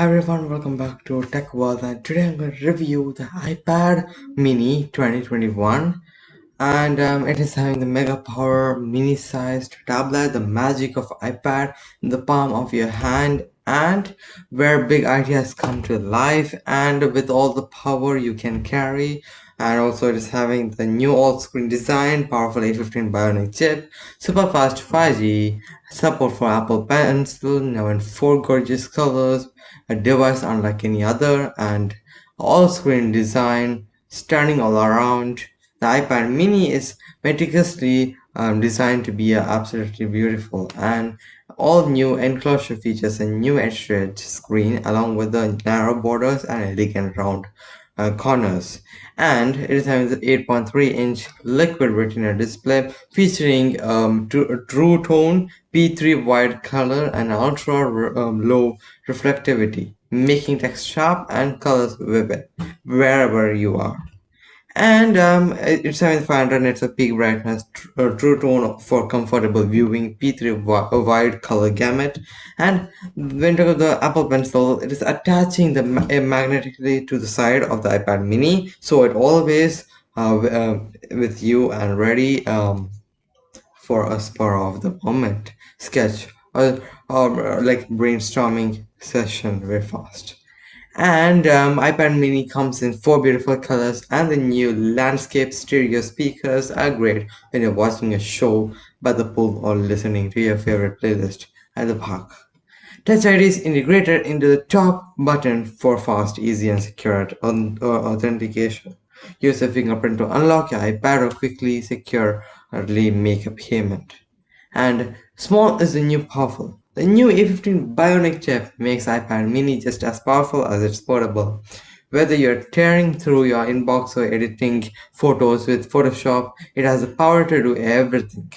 Hi everyone, welcome back to Tech World and today I'm going to review the iPad mini 2021 and um, it is having the mega power mini sized tablet, the magic of iPad in the palm of your hand and where big ideas come to life and with all the power you can carry and also it is having the new all-screen design, powerful A15 Bionic chip, super fast 5G, support for Apple Pencil, now in four gorgeous colors, a device unlike any other, and all-screen design, stunning all around. The iPad mini is meticulously um, designed to be uh, absolutely beautiful and all new enclosure features a new edge screen along with the narrow borders and elegant round corners. And it is having the 8.3 inch liquid retina display featuring um, true tone p3 wide color and ultra um, low reflectivity making text sharp and colors vivid wherever you are and um, it's 7500 nits of peak brightness, uh, true tone for comfortable viewing, P3 wide color gamut, and when talking the Apple Pencil, it is attaching the ma magnetically to the side of the iPad Mini, so it always uh, uh, with you and ready um, for a spur of the moment sketch or, or like brainstorming session very fast and um, iPad mini comes in four beautiful colors and the new landscape stereo speakers are great when you're watching a show by the pool or listening to your favorite playlist at the park. Touch ID is integrated into the top button for fast, easy and secure authentication. Use a fingerprint to unlock your iPad or quickly securely make a payment. And small is the new powerful. The new A15 Bionic chip makes iPad mini just as powerful as it's portable. Whether you're tearing through your inbox or editing photos with Photoshop, it has the power to do everything.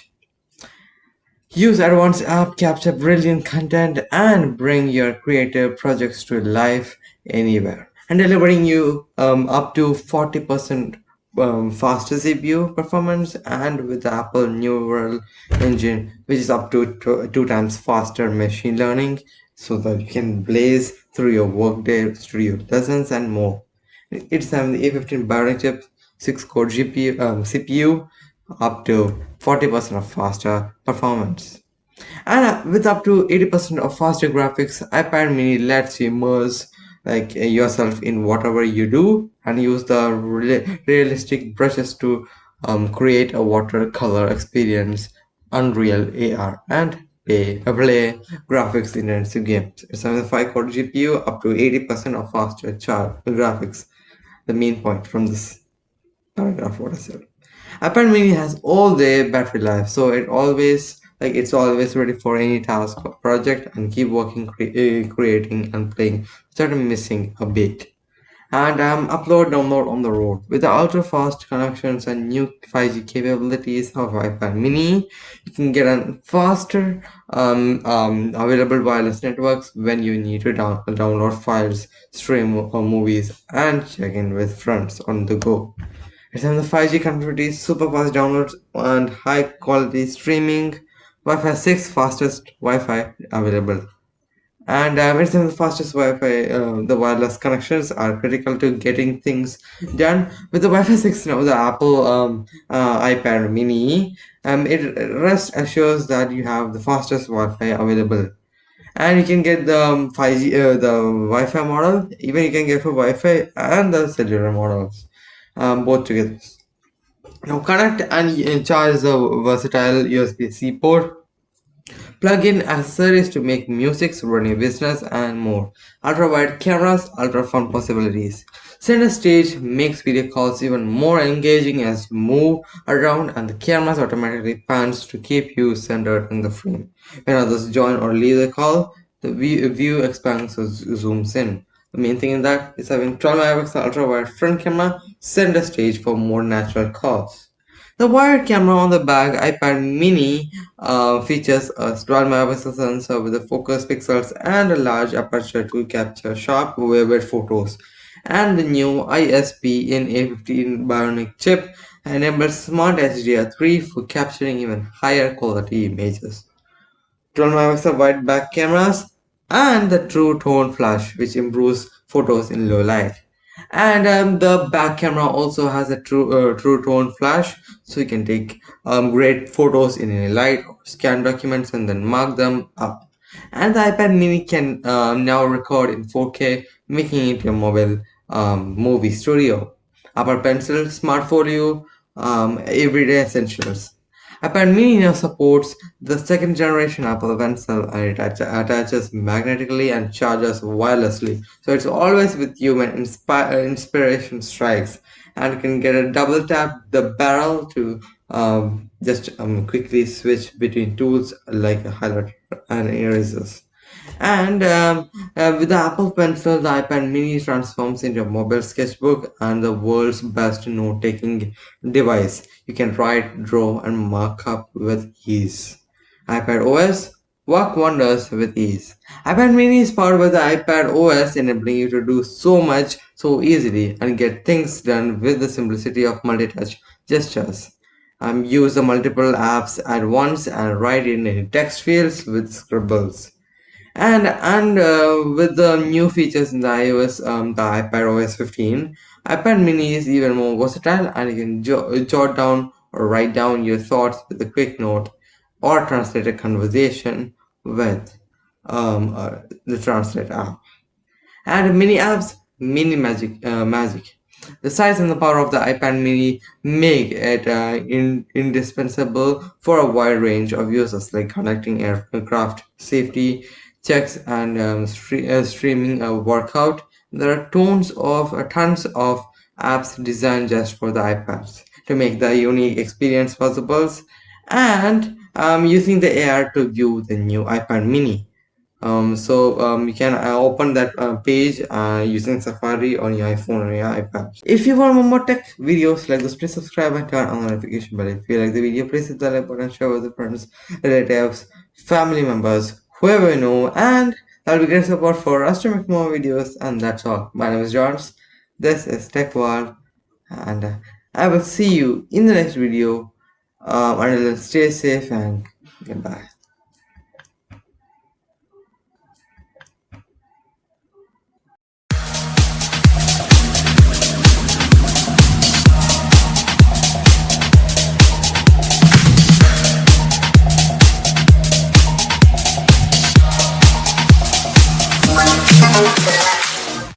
Use advanced app, capture brilliant content, and bring your creative projects to life anywhere. And delivering you um, up to 40% um, faster CPU performance and with Apple Neural Engine which is up to two, two times faster machine learning so that you can blaze through your workday, through your lessons and more. It's having the A15 Bionic chip, 6 core GPU, um, CPU up to 40% of faster performance. And uh, with up to 80% of faster graphics, iPad mini lets you immerse like uh, yourself in whatever you do and use the realistic brushes to um, create a watercolor experience unreal ar and play, play graphics in intensive games it's a 5 core gpu up to 80 percent of faster chart graphics. The main point from this paragraph what i said. Ipad mini has all day battery life so it always like it's always ready for any task or project and keep working cre uh, creating and playing without missing a beat. And um, upload download on the road. With the ultra fast connections and new 5g capabilities of ipad mini you can get a faster um, um, available wireless networks when you need to down download files stream or uh, movies and check in with friends on the go. It's on the 5g connectivity super fast downloads and high quality streaming Wi-Fi 6 fastest Wi-Fi available. And uh, it's the fastest Wi-Fi, uh, the wireless connections are critical to getting things done. With the Wi-Fi 6 now, the Apple um, uh, iPad mini, um, it rest assures that you have the fastest Wi-Fi available. And you can get the um, 5G, uh, the Wi-Fi model, even you can get for Wi-Fi and the cellular models, um, both together. Now connect and charge the versatile USB-C port. Plug in accessories to make music, run your business, and more. Ultra wide cameras, ultra fun possibilities. Center stage makes video calls even more engaging as you move around and the cameras automatically pans to keep you centered in the frame. When others join or leave the call, the view, expands or zooms in. The main thing in that is having 12 megapixel ultra wide front camera set the stage for more natural calls. The wired camera on the back iPad mini uh, features a 12 megapixel sensor with a focus pixels and a large aperture to capture sharp vivid photos. And the new ISP in A15 Bionic chip enables Smart HDR3 for capturing even higher quality images. 12 megapixel wide back cameras and the true tone flash which improves photos in low light. And um, the back camera also has a true uh, true tone flash so you can take um, great photos in any light scan documents and then mark them up. And the ipad mini can uh, now record in 4k making it your mobile um, movie studio. Apple pencil smart folio um, everyday essentials now supports the second generation Apple Pencil and it attaches magnetically and charges wirelessly. So it's always with you when inspi inspiration strikes and can get a double tap the barrel to um, just um, quickly switch between tools like a highlighter and erasers. And um, uh, with the Apple Pencil, the iPad mini transforms into a mobile sketchbook and the world's best note-taking device. You can write, draw, and mark up with ease. iPad OS work wonders with ease. iPad mini is powered by the iPad OS enabling you to do so much so easily and get things done with the simplicity of multi-touch gestures. Um, use the multiple apps at once and write in any text fields with scribbles and and uh, with the new features in the iOS, um, the iPad OS 15, iPad Mini is even more versatile, and you can jot down or write down your thoughts with a quick note, or translate a conversation with um, uh, the Translate app. And mini apps, mini magic, uh, magic. The size and the power of the iPad mini make it uh, in, indispensable for a wide range of users like conducting aircraft safety checks and um, stre uh, streaming a workout. There are tons of uh, tons of apps designed just for the iPads to make the unique experience possible and um, using the AR to view the new iPad mini. Um, so um, you can uh, open that uh, page uh, using Safari on your iPhone or your iPad. If you want more tech videos like this, please subscribe and turn on the notification bell. If you like the video, please hit the like button, share with your friends, relatives, family members, whoever you know and that'll be great support for us to make more videos and that's all. My name is Johns. This is Tech World and uh, I will see you in the next video. Um, until then stay safe and goodbye